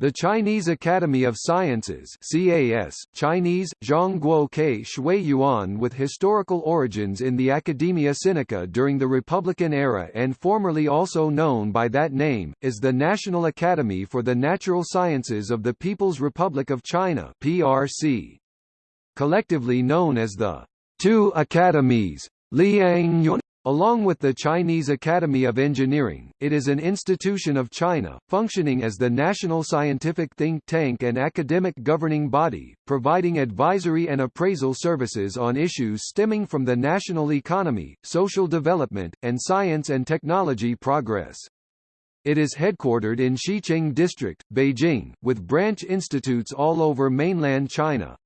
The Chinese Academy of Sciences CAS, Chinese, Zhongguo Ke Shui Yuan with historical origins in the Academia Sinica during the Republican era and formerly also known by that name, is the National Academy for the Natural Sciences of the People's Republic of China PRC. Collectively known as the Two Academies, Liang Along with the Chinese Academy of Engineering, it is an institution of China, functioning as the national scientific think tank and academic governing body, providing advisory and appraisal services on issues stemming from the national economy, social development, and science and technology progress. It is headquartered in Xicheng District, Beijing, with branch institutes all over mainland China.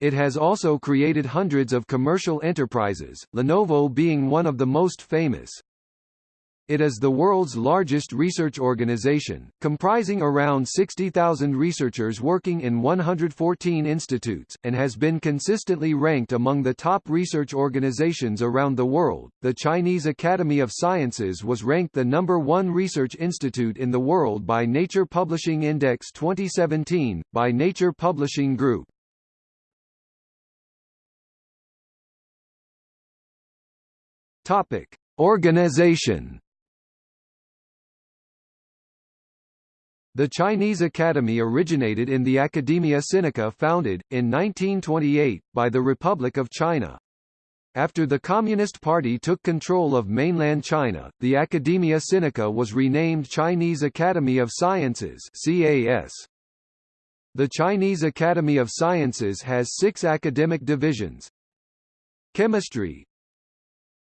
It has also created hundreds of commercial enterprises, Lenovo being one of the most famous. It is the world's largest research organization, comprising around 60,000 researchers working in 114 institutes, and has been consistently ranked among the top research organizations around the world. The Chinese Academy of Sciences was ranked the number one research institute in the world by Nature Publishing Index 2017, by Nature Publishing Group. Topic: Organization. The Chinese Academy originated in the Academia Sinica founded, in 1928, by the Republic of China. After the Communist Party took control of mainland China, the Academia Sinica was renamed Chinese Academy of Sciences CAS. The Chinese Academy of Sciences has six academic divisions. Chemistry,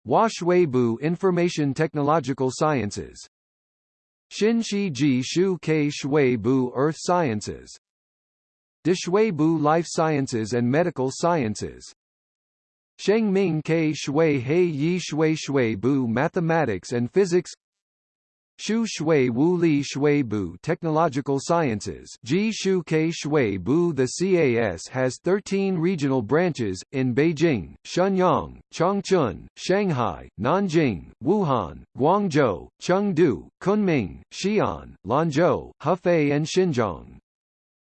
Huashuibu Information Technological Sciences. Xinxiji Shu Ke Shuibu Earth Sciences. Dishuibu Life Sciences and Medical Sciences. Shengming Ke Shui Hei Yi Shui Shuibu Mathematics and Physics Shu Shui Wu Li Shui Bu Technological Sciences Ji Shu Ke Shui Bu The CAS has 13 regional branches, in Beijing, Shenyang, Changchun, Shanghai, Nanjing, Wuhan, Guangzhou, Chengdu, Kunming, Xi'an, Lanzhou, Hefei and Xinjiang.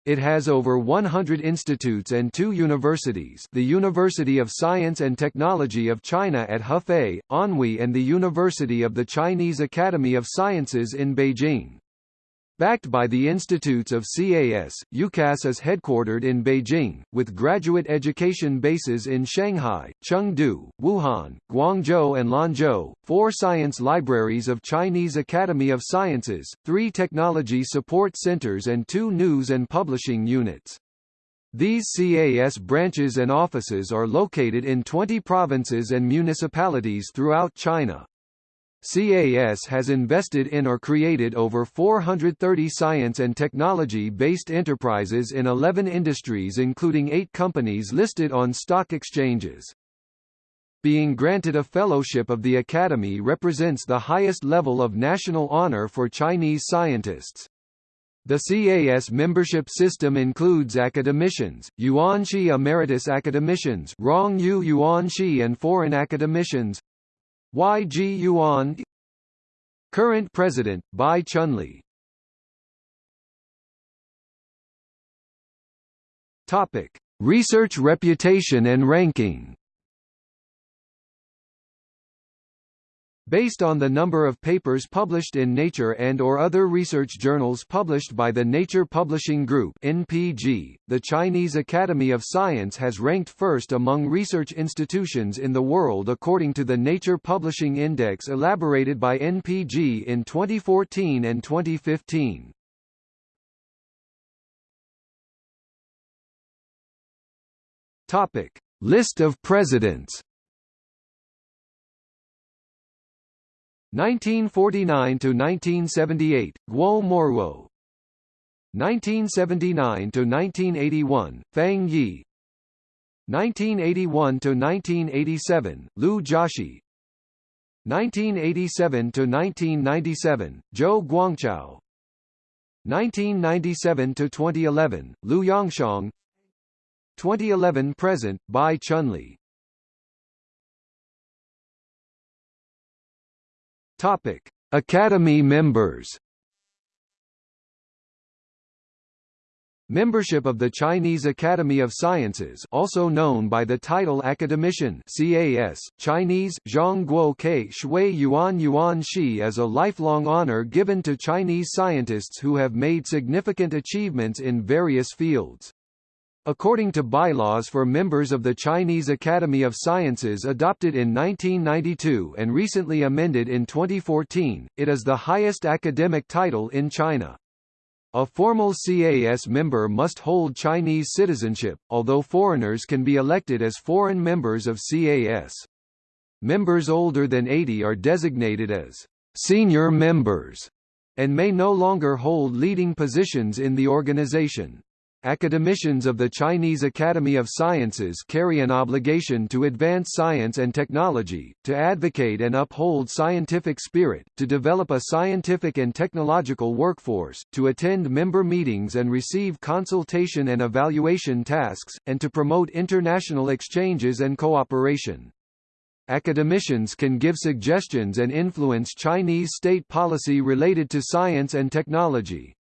It has over 100 institutes and two universities the University of Science and Technology of China at Hefei, Anhui and the University of the Chinese Academy of Sciences in Beijing. Backed by the institutes of CAS, UCAS is headquartered in Beijing, with graduate education bases in Shanghai, Chengdu, Wuhan, Guangzhou and Lanzhou, four science libraries of Chinese Academy of Sciences, three technology support centers and two news and publishing units. These CAS branches and offices are located in 20 provinces and municipalities throughout China. CAS has invested in or created over 430 science and technology-based enterprises in 11 industries including eight companies listed on stock exchanges. Being granted a fellowship of the Academy represents the highest level of national honor for Chinese scientists. The CAS membership system includes academicians, Yuanshi Emeritus Academicians Rong Yu Yuanshi and foreign academicians, YG Yuan Current President, Bai Chunli Topic. Research reputation and ranking Based on the number of papers published in Nature and or other research journals published by the Nature Publishing Group NPG, the Chinese Academy of Science has ranked first among research institutions in the world according to the Nature Publishing Index elaborated by NPG in 2014 and 2015. Topic: List of presidents 1949 to 1978, Guo Moruo. 1979 to 1981, Fang Yi. 1981 to 1987, Lu Jiaxi. 1987 to 1997, Zhou Guangzhao. 1997 to 2011, Lu Yongxiang. 2011 present, Bai Chunli. Topic: Academy members. Membership of the Chinese Academy of Sciences also known by the title Academician CAS, Chinese, Zhongguo Ke Shui Yuan Yuan Shi is a lifelong honor given to Chinese scientists who have made significant achievements in various fields. According to bylaws for members of the Chinese Academy of Sciences adopted in 1992 and recently amended in 2014, it is the highest academic title in China. A formal CAS member must hold Chinese citizenship, although foreigners can be elected as foreign members of CAS. Members older than 80 are designated as senior members and may no longer hold leading positions in the organization. Academicians of the Chinese Academy of Sciences carry an obligation to advance science and technology, to advocate and uphold scientific spirit, to develop a scientific and technological workforce, to attend member meetings and receive consultation and evaluation tasks, and to promote international exchanges and cooperation. Academicians can give suggestions and influence Chinese state policy related to science and technology.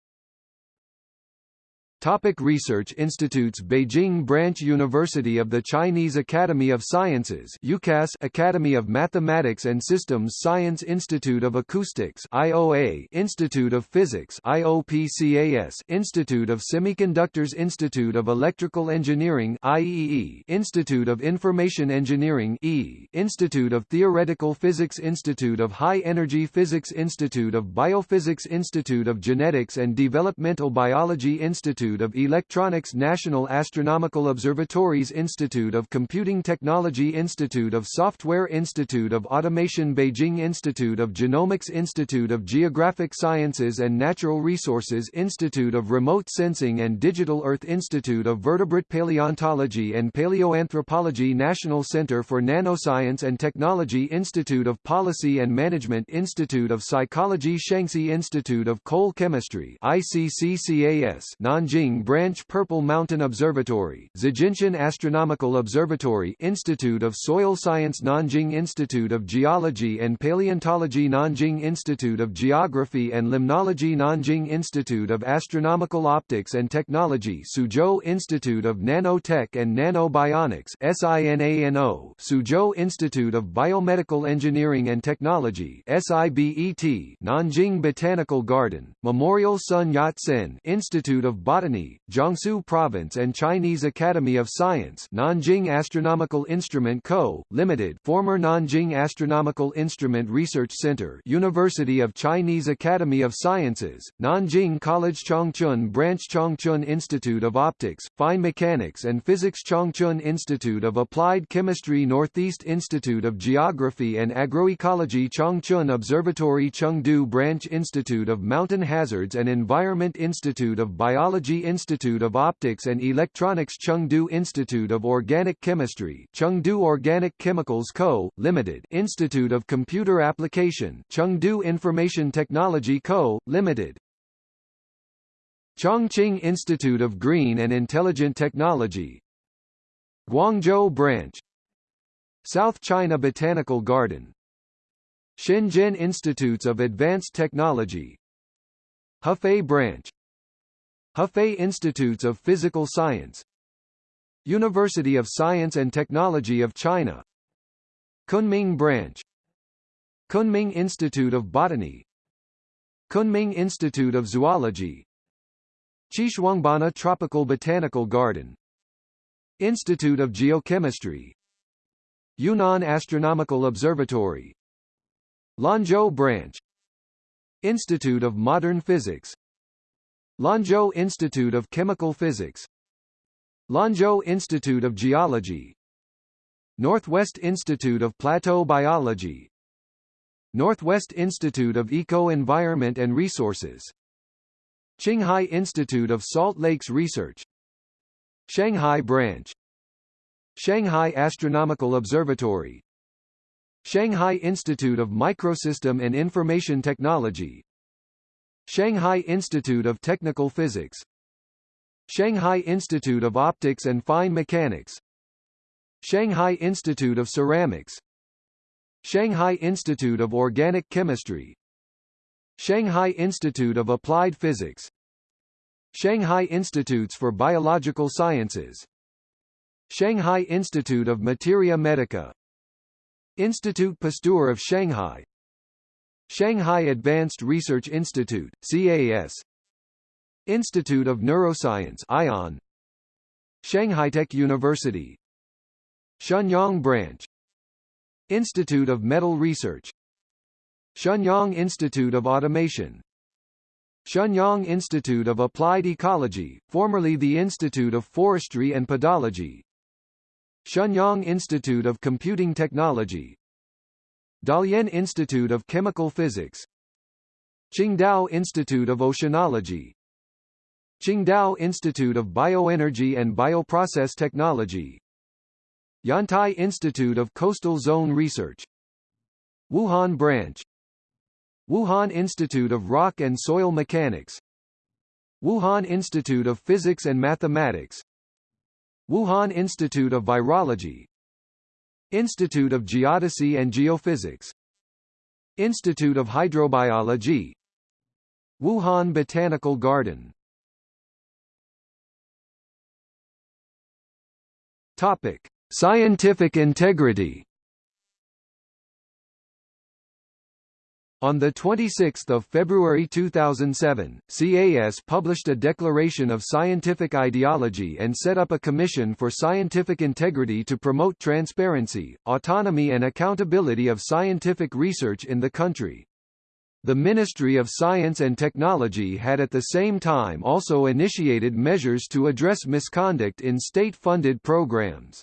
Topic Research Institutes Beijing Branch University of the Chinese Academy of Sciences UCAS Academy of Mathematics and Systems Science Institute of Acoustics IOA Institute of Physics IOPCAS Institute of Semiconductors Institute of Electrical Engineering IEE Institute of Information Engineering E Institute of Theoretical Physics Institute of High Energy Physics Institute of Biophysics Institute of Genetics and Developmental Biology Institute Institute of Electronics National Astronomical Observatories Institute of Computing Technology Institute of Software Institute of Automation Beijing Institute of Genomics Institute of Geographic Sciences and Natural Resources Institute of Remote Sensing and Digital Earth Institute of Vertebrate Paleontology and Paleoanthropology National Center for Nanoscience and Technology Institute of Policy and Management Institute of Psychology Shanxi Institute of Coal Chemistry ICCCAS Nanjing Beijing Branch Purple Mountain Observatory, Zijinshan Astronomical Observatory Institute of Soil Science Nanjing Institute of Geology and Paleontology Nanjing Institute of Geography and Limnology Nanjing Institute of Astronomical Optics and Technology Suzhou Institute of Nanotech and Nanobionics SINANO Suzhou Institute of Biomedical Engineering and Technology SIBET Nanjing Botanical Garden, Memorial Sun Yat-sen Institute of Botany Botany, Jiangsu Province and Chinese Academy of Science Nanjing Astronomical Instrument Co., Limited former Nanjing Astronomical Instrument Research Center University of Chinese Academy of Sciences, Nanjing College Changchun Branch Changchun Institute of Optics, Fine Mechanics and Physics Changchun Institute of Applied Chemistry Northeast Institute of Geography and Agroecology Changchun Observatory Chengdu Branch Institute of Mountain Hazards and Environment Institute of Biology Institute of Optics and Electronics Chengdu Institute of Organic Chemistry Chengdu Organic Chemicals Co., Limited Institute of Computer Application Chengdu Information Technology Co., Limited. Chongqing Institute of Green and Intelligent Technology. Guangzhou Branch. South China Botanical Garden. Shenzhen Institutes of Advanced Technology. Hefei Branch Hefei Institutes of Physical Science University of Science and Technology of China Kunming Branch Kunming Institute of Botany Kunming Institute of Zoology Xishuangbanna Tropical Botanical Garden Institute of Geochemistry Yunnan Astronomical Observatory Lanzhou Branch Institute of Modern Physics Lanzhou Institute of Chemical Physics Lanzhou Institute of Geology Northwest Institute of Plateau Biology Northwest Institute of Eco-Environment and Resources Qinghai Institute of Salt Lakes Research Shanghai Branch Shanghai Astronomical Observatory Shanghai Institute of Microsystem and Information Technology Shanghai Institute of Technical Physics Shanghai Institute of Optics and Fine Mechanics Shanghai Institute of Ceramics Shanghai Institute of Organic Chemistry Shanghai Institute of Applied Physics Shanghai Institutes for Biological Sciences Shanghai Institute of Materia Medica Institut Pasteur of Shanghai Shanghai Advanced Research Institute, CAS Institute of Neuroscience ION Shanghai-Tech University. Shenyang Branch. Institute of Metal Research. Shenyang Institute of Automation. Shenyang Institute of Applied Ecology, formerly the Institute of Forestry and Pedology Shenyang Institute of Computing Technology Dalian Institute of Chemical Physics. Qingdao Institute of Oceanology. Qingdao Institute of Bioenergy and Bioprocess Technology. Yantai Institute of Coastal Zone Research. Wuhan Branch. Wuhan Institute of Rock and Soil Mechanics. Wuhan Institute of Physics and Mathematics. Wuhan Institute of Virology Institute of Geodesy and Geophysics. Institute of Hydrobiology. Wuhan Botanical Garden. Topic: Scientific integrity. On 26 February 2007, CAS published a declaration of scientific ideology and set up a commission for scientific integrity to promote transparency, autonomy and accountability of scientific research in the country. The Ministry of Science and Technology had at the same time also initiated measures to address misconduct in state-funded programs.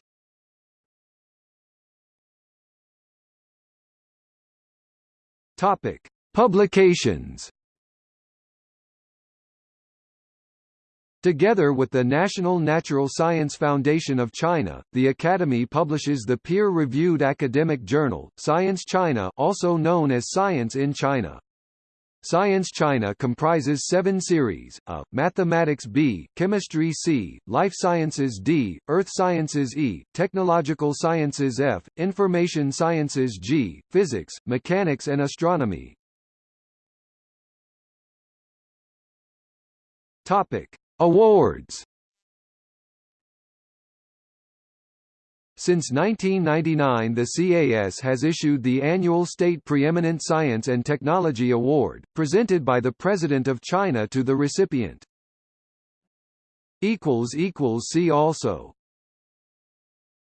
Topic: Publications Together with the National Natural Science Foundation of China, the Academy publishes the peer-reviewed academic journal, Science China also known as Science in China. Science China comprises seven series, A, Mathematics B, Chemistry C, Life Sciences D, Earth Sciences E, Technological Sciences F, Information Sciences G, Physics, Mechanics and Astronomy. Topic. Awards Since 1999 the CAS has issued the annual State Preeminent Science and Technology Award, presented by the President of China to the recipient. See also